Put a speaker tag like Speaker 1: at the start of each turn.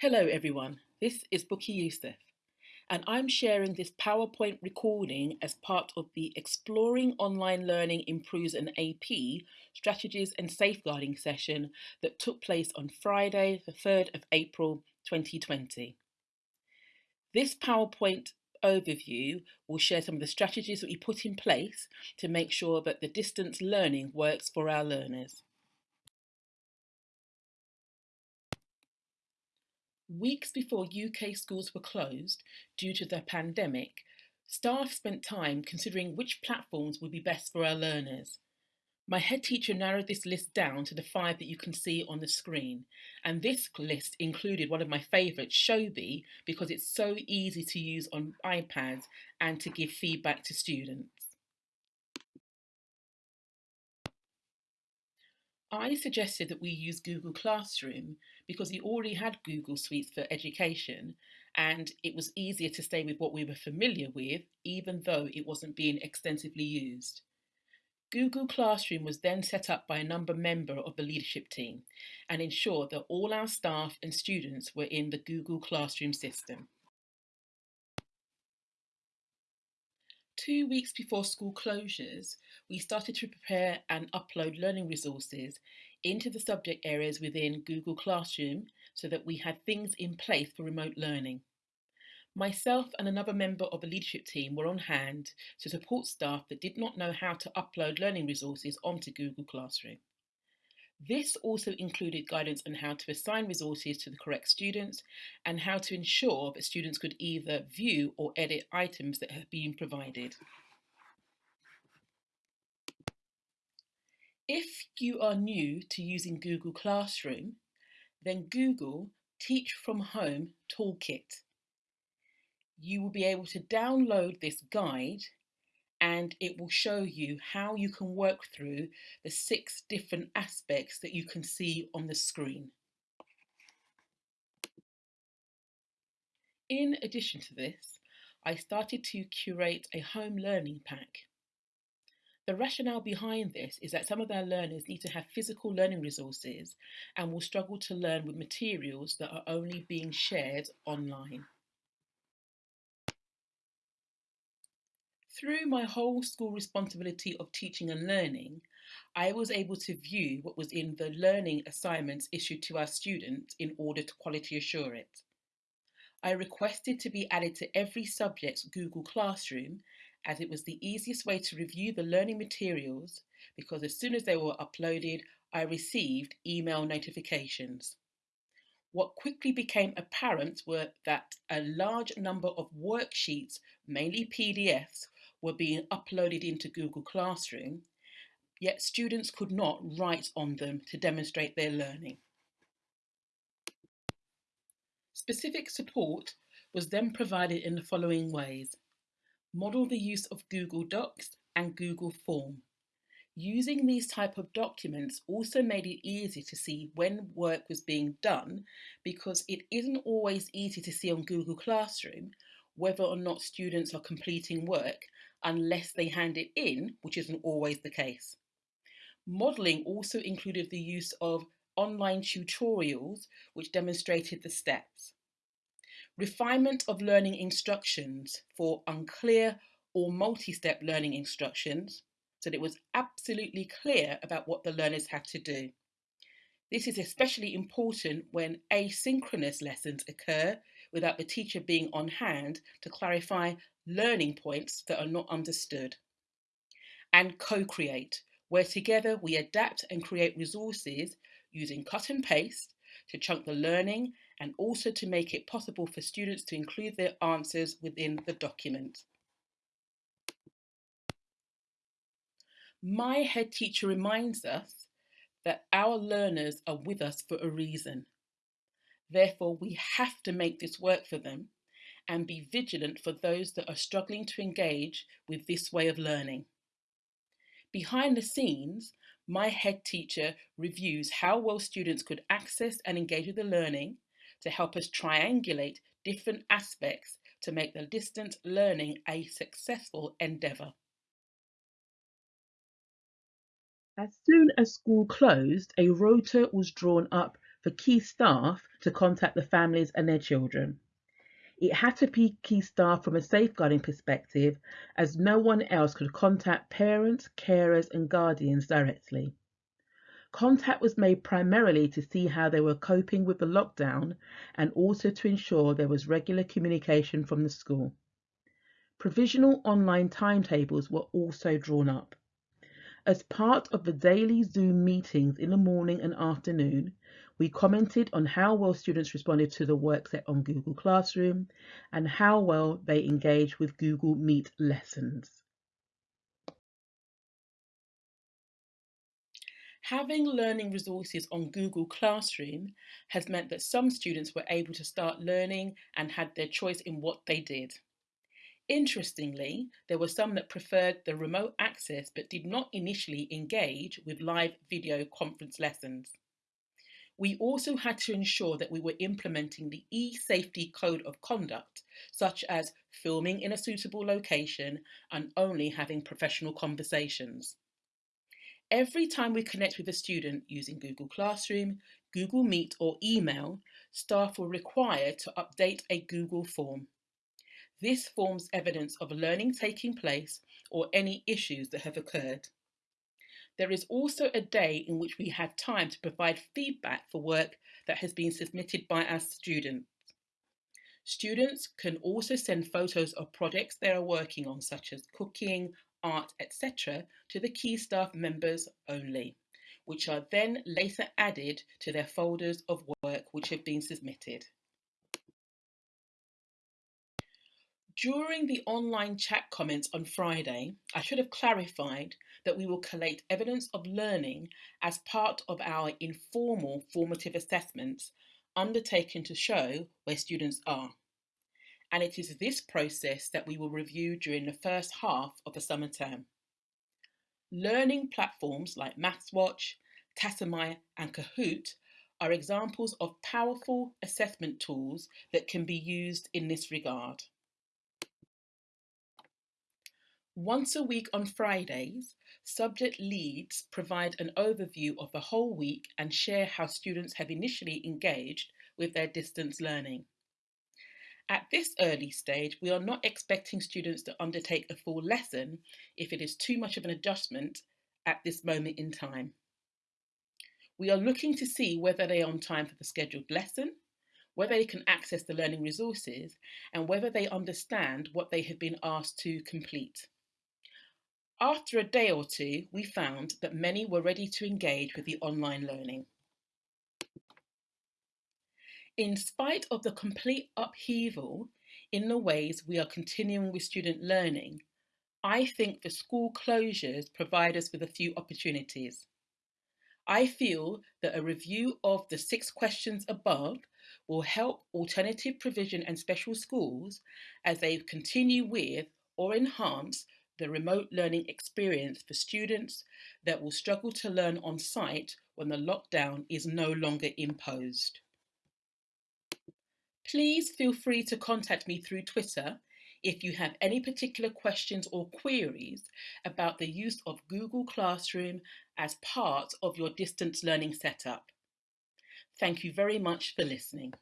Speaker 1: Hello everyone, this is Bukky Yusuf and I'm sharing this PowerPoint recording as part of the Exploring Online Learning Improves an AP Strategies and Safeguarding session that took place on Friday the 3rd of April 2020. This PowerPoint overview will share some of the strategies that we put in place to make sure that the distance learning works for our learners. Weeks before UK schools were closed due to the pandemic, staff spent time considering which platforms would be best for our learners. My head teacher narrowed this list down to the five that you can see on the screen. And this list included one of my favourites, Showbie, because it's so easy to use on iPads and to give feedback to students. I suggested that we use Google Classroom because we already had Google Suites for education and it was easier to stay with what we were familiar with, even though it wasn't being extensively used. Google Classroom was then set up by a number member of the leadership team and ensured that all our staff and students were in the Google Classroom system. Two weeks before school closures, we started to prepare and upload learning resources into the subject areas within Google Classroom so that we had things in place for remote learning. Myself and another member of the leadership team were on hand to support staff that did not know how to upload learning resources onto Google Classroom. This also included guidance on how to assign resources to the correct students and how to ensure that students could either view or edit items that have been provided. If you are new to using Google Classroom, then Google Teach from Home Toolkit. You will be able to download this guide and it will show you how you can work through the six different aspects that you can see on the screen. In addition to this, I started to curate a home learning pack. The rationale behind this is that some of our learners need to have physical learning resources and will struggle to learn with materials that are only being shared online. Through my whole school responsibility of teaching and learning, I was able to view what was in the learning assignments issued to our students in order to quality assure it. I requested to be added to every subject's Google Classroom as it was the easiest way to review the learning materials because as soon as they were uploaded, I received email notifications. What quickly became apparent were that a large number of worksheets, mainly PDFs, were being uploaded into Google Classroom, yet students could not write on them to demonstrate their learning. Specific support was then provided in the following ways. Model the use of Google Docs and Google Form. Using these type of documents also made it easy to see when work was being done because it isn't always easy to see on Google Classroom whether or not students are completing work unless they hand it in, which isn't always the case. Modelling also included the use of online tutorials which demonstrated the steps. Refinement of learning instructions for unclear or multi-step learning instructions so that it was absolutely clear about what the learners had to do. This is especially important when asynchronous lessons occur without the teacher being on hand to clarify learning points that are not understood. And co-create, where together we adapt and create resources using cut and paste to chunk the learning and also to make it possible for students to include their answers within the document. My head teacher reminds us that our learners are with us for a reason. Therefore, we have to make this work for them and be vigilant for those that are struggling to engage with this way of learning. Behind the scenes, my head teacher reviews how well students could access and engage with the learning to help us triangulate different aspects to make the distance learning a successful endeavour. As soon as school closed, a rota was drawn up for key staff to contact the families and their children. It had to be key staff from a safeguarding perspective, as no one else could contact parents, carers, and guardians directly. Contact was made primarily to see how they were coping with the lockdown and also to ensure there was regular communication from the school. Provisional online timetables were also drawn up. As part of the daily Zoom meetings in the morning and afternoon, we commented on how well students responded to the work set on Google Classroom and how well they engaged with Google Meet lessons. Having learning resources on Google Classroom has meant that some students were able to start learning and had their choice in what they did. Interestingly, there were some that preferred the remote access but did not initially engage with live video conference lessons. We also had to ensure that we were implementing the e-safety code of conduct, such as filming in a suitable location and only having professional conversations. Every time we connect with a student using Google Classroom, Google Meet or email, staff were required to update a Google form. This forms evidence of learning taking place or any issues that have occurred. There is also a day in which we have time to provide feedback for work that has been submitted by our students. Students can also send photos of projects they are working on, such as cooking, art, etc., to the key staff members only, which are then later added to their folders of work which have been submitted. During the online chat comments on Friday, I should have clarified that we will collate evidence of learning as part of our informal formative assessments undertaken to show where students are. And it is this process that we will review during the first half of the summer term. Learning platforms like MathsWatch, Tassomai and Kahoot are examples of powerful assessment tools that can be used in this regard. Once a week on Fridays, subject leads provide an overview of the whole week and share how students have initially engaged with their distance learning. At this early stage, we are not expecting students to undertake a full lesson if it is too much of an adjustment at this moment in time. We are looking to see whether they are on time for the scheduled lesson, whether they can access the learning resources, and whether they understand what they have been asked to complete. After a day or two, we found that many were ready to engage with the online learning. In spite of the complete upheaval in the ways we are continuing with student learning, I think the school closures provide us with a few opportunities. I feel that a review of the six questions above will help alternative provision and special schools as they continue with or enhance the remote learning experience for students that will struggle to learn on site when the lockdown is no longer imposed. Please feel free to contact me through Twitter if you have any particular questions or queries about the use of Google Classroom as part of your distance learning setup. Thank you very much for listening.